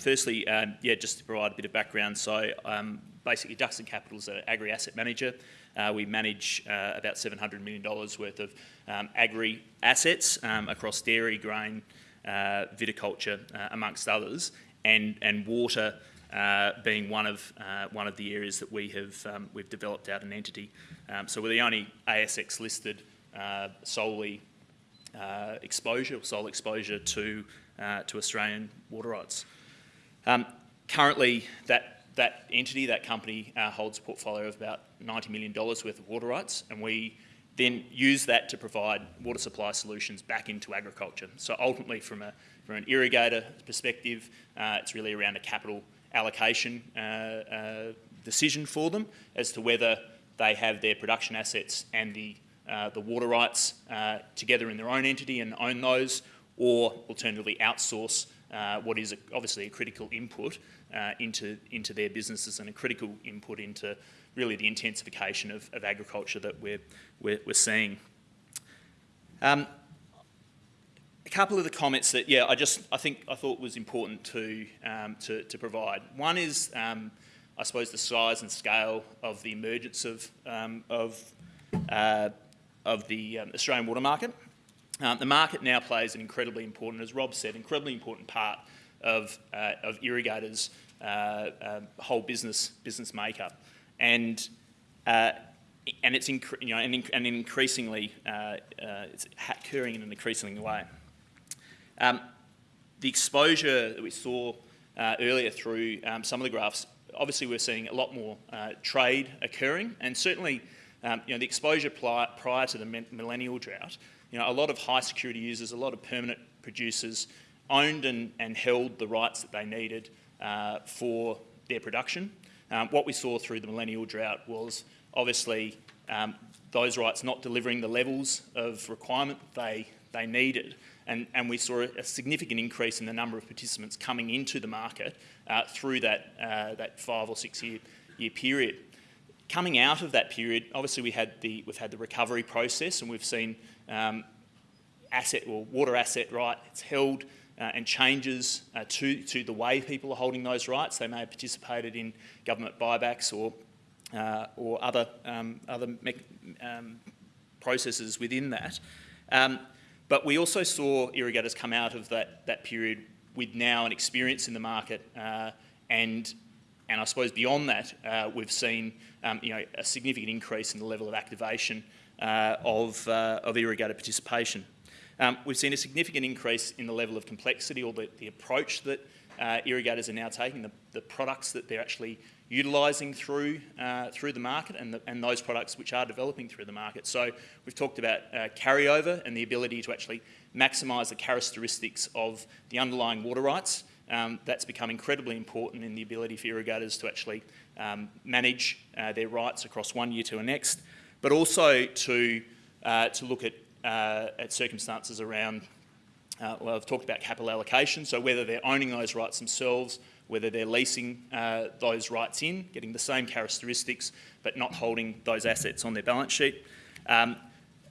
firstly, um, yeah, just to provide a bit of background, so um, basically Duxton Capital is an agri-asset manager. Uh, we manage uh, about $700 million worth of um, agri-assets um, across dairy, grain, uh, viticulture, uh, amongst others, and, and water uh, being one of, uh, one of the areas that we have, um, we've developed out an entity. Um, so we're the only ASX listed solely exposure, sole exposure to, to Australian water rights. Um, currently, that that entity, that company, uh, holds a portfolio of about $90 million worth of water rights, and we then use that to provide water supply solutions back into agriculture. So ultimately, from, a, from an irrigator perspective, uh, it's really around a capital allocation uh, uh, decision for them as to whether they have their production assets and the, uh, the water rights uh, together in their own entity and own those, or alternatively outsource uh, what is obviously a critical input uh, into, into their businesses and a critical input into really the intensification of, of agriculture that we're, we're, we're seeing. Um, a couple of the comments that, yeah, I just, I think, I thought was important to, um, to, to, provide. One is, um, I suppose, the size and scale of the emergence of, um, of, uh, of the um, Australian water market. Um, the market now plays an incredibly important, as Rob said, incredibly important part of, uh, of irrigators' uh, uh, whole business business makeup, and uh, and it's you know and, and increasingly uh, it's occurring in an increasing way. Um, the exposure that we saw earlier through um, some of the graphs, obviously we're seeing a lot more trade occurring, and certainly um, you know the exposure prior to the millennial drought you know, a lot of high security users, a lot of permanent producers owned and, and held the rights that they needed uh, for their production. Um, what we saw through the millennial drought was obviously um, those rights not delivering the levels of requirement they, they needed. And, and we saw a significant increase in the number of participants coming into the market uh, through that, uh, that five or six year, year period. Coming out of that period, obviously we had the, we've had the recovery process and we've seen um, asset or water asset right, it's held uh, and changes uh, to, to the way people are holding those rights. They may have participated in government buybacks or, uh, or other, um, other um, processes within that. Um, but we also saw irrigators come out of that, that period with now an experience in the market uh, and and I suppose beyond that, uh, we've seen um, you know, a significant increase in the level of activation uh, of, uh, of irrigator participation. Um, we've seen a significant increase in the level of complexity or the, the approach that uh, irrigators are now taking, the, the products that they're actually utilising through, uh, through the market and, the, and those products which are developing through the market. So we've talked about uh, carryover and the ability to actually maximise the characteristics of the underlying water rights. Um, that's become incredibly important in the ability for irrigators to actually um, manage uh, their rights across one year to the next but also to, uh, to look at, uh, at circumstances around, uh, well, I've talked about capital allocation, so whether they're owning those rights themselves, whether they're leasing uh, those rights in, getting the same characteristics, but not holding those assets on their balance sheet. Um,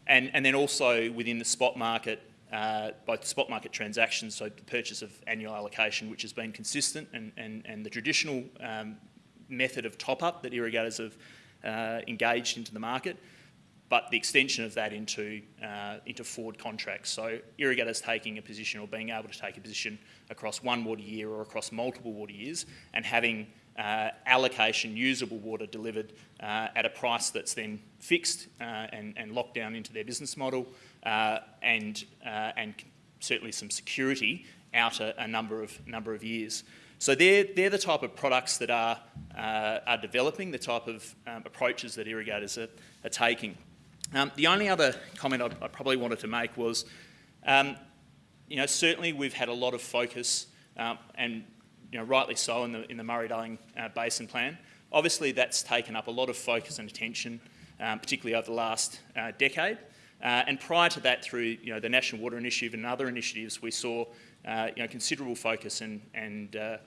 and, and then also within the spot market, uh, both spot market transactions, so the purchase of annual allocation, which has been consistent, and, and, and the traditional um, method of top-up that irrigators have uh, engaged into the market, but the extension of that into, uh, into forward contracts. So irrigators taking a position or being able to take a position across one water year or across multiple water years and having uh, allocation usable water delivered uh, at a price that's then fixed uh, and, and, locked down into their business model uh, and, uh, and certainly some security out a, a, number, of, number of years. So they're, they're the type of products that are, uh, are developing, the type of um, approaches that irrigators are, are taking. Um, the only other comment I, I, probably wanted to make was, um, you know, certainly we've had a lot of focus, um, and you know, rightly so, in the, in the Murray-Darling uh, Basin Plan. Obviously, that's taken up a lot of focus and attention, um, particularly over the last uh, decade. Uh, and prior to that, through you know, the National Water Initiative and other initiatives, we saw uh, you know, considerable focus and, and, uh,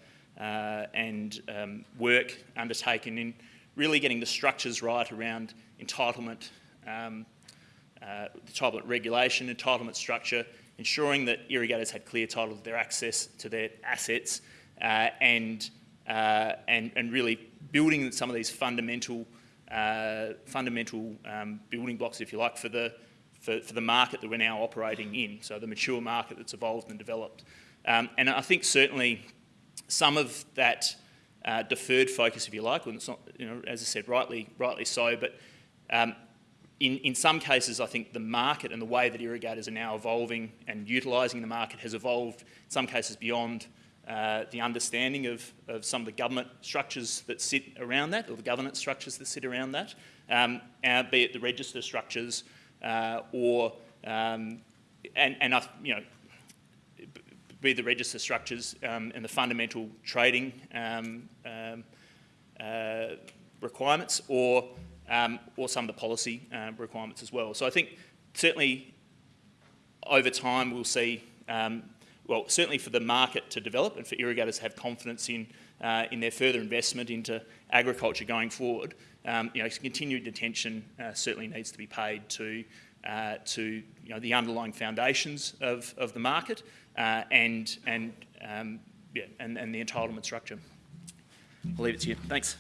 and um, work undertaken in really getting the structures right around entitlement, um, entitlement regulation, entitlement structure, ensuring that irrigators had clear title to their access to their assets, and, uh, and, and really building some of these fundamental, uh, fundamental um, building blocks, if you like, for the, for, for the market that we're now operating in, so the mature market that's evolved and developed. Um, and I think certainly some of that uh, deferred focus, if you like, and it's not, you know, as I said, rightly, rightly so, but um, in, in some cases, I think the market and the way that irrigators are now evolving and utilising the market has evolved, in some cases, beyond uh, the understanding of, of some of the government structures that sit around that, or the governance structures that sit around that, um, uh, be it the register structures uh, or, um, and, and you know, be the register structures um, and the fundamental trading um, um, uh, requirements or, um, or some of the policy uh, requirements as well. So I think certainly over time we'll see, um, well, certainly for the market to develop and for irrigators to have confidence in, uh, in their further investment into agriculture going forward, um, you know, continued attention uh, certainly needs to be paid to uh, to you know, the underlying foundations of, of the market uh, and, and, um, yeah, and, and the entitlement structure. I'll leave it to you. Thanks.